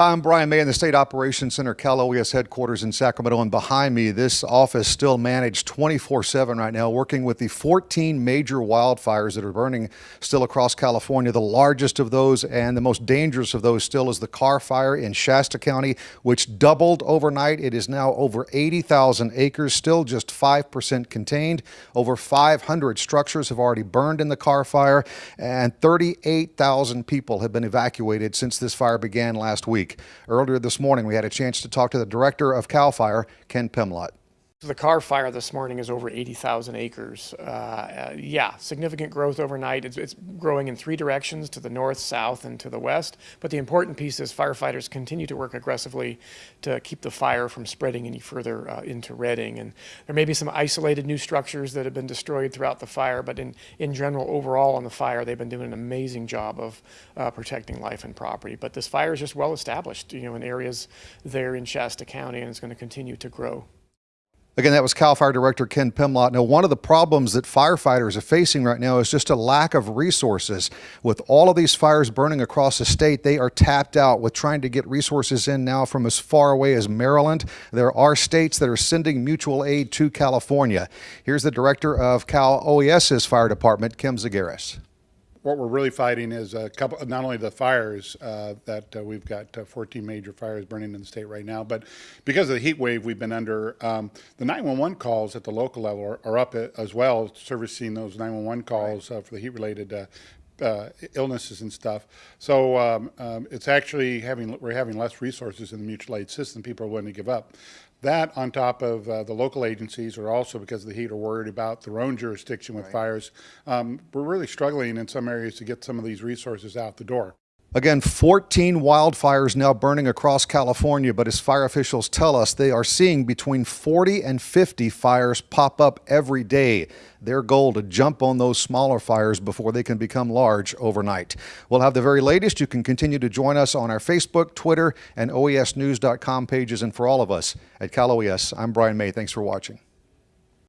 I'm Brian May in the State Operations Center, Cal OES headquarters in Sacramento, and behind me, this office still managed 24-7 right now, working with the 14 major wildfires that are burning still across California. The largest of those and the most dangerous of those still is the Carr Fire in Shasta County, which doubled overnight. It is now over 80,000 acres, still just 5% contained. Over 500 structures have already burned in the Carr Fire, and 38,000 people have been evacuated since this fire began last week week. Earlier this morning, we had a chance to talk to the director of CAL FIRE, Ken Pimlott. The Carr fire this morning is over 80,000 acres. Uh, uh, yeah, significant growth overnight. It's, it's, growing in three directions, to the north, south, and to the west. But the important piece is firefighters continue to work aggressively to keep the fire from spreading any further uh, into Redding. And there may be some isolated new structures that have been destroyed throughout the fire, but in, in general, overall on the fire, they've been doing an amazing job of uh, protecting life and property. But this fire is just well established, you know, in areas there in Shasta County, and it's going to continue to grow. Again, that was CAL FIRE Director Ken Pimlott. Now, one of the problems that firefighters are facing right now is just a lack of resources. With all of these fires burning across the state, they are tapped out with trying to get resources in now from as far away as Maryland. There are states that are sending mutual aid to California. Here's the director of Cal OES's fire department, Kim Zagaris what we're really fighting is a couple, not only the fires uh, that uh, we've got uh, 14 major fires burning in the state right now, but because of the heat wave we've been under, um, the 911 calls at the local level are, are up as well, servicing those 911 calls right. Uh, for the heat-related uh, uh, illnesses and stuff. So um, um, it's actually having we're having less resources in the mutual aid system. People are willing to give up. That on top of uh, the local agencies are also because of the heat are worried about their own jurisdiction with right. fires. Um, we're really struggling in some areas to get some of these resources out the door. Again, 14 wildfires now burning across California, but as fire officials tell us, they are seeing between 40 and 50 fires pop up every day. Their goal to jump on those smaller fires before they can become large overnight. We'll have the very latest. You can continue to join us on our Facebook, Twitter, and OESnews.com pages. And for all of us at Cal OES, I'm Brian May. Thanks for watching.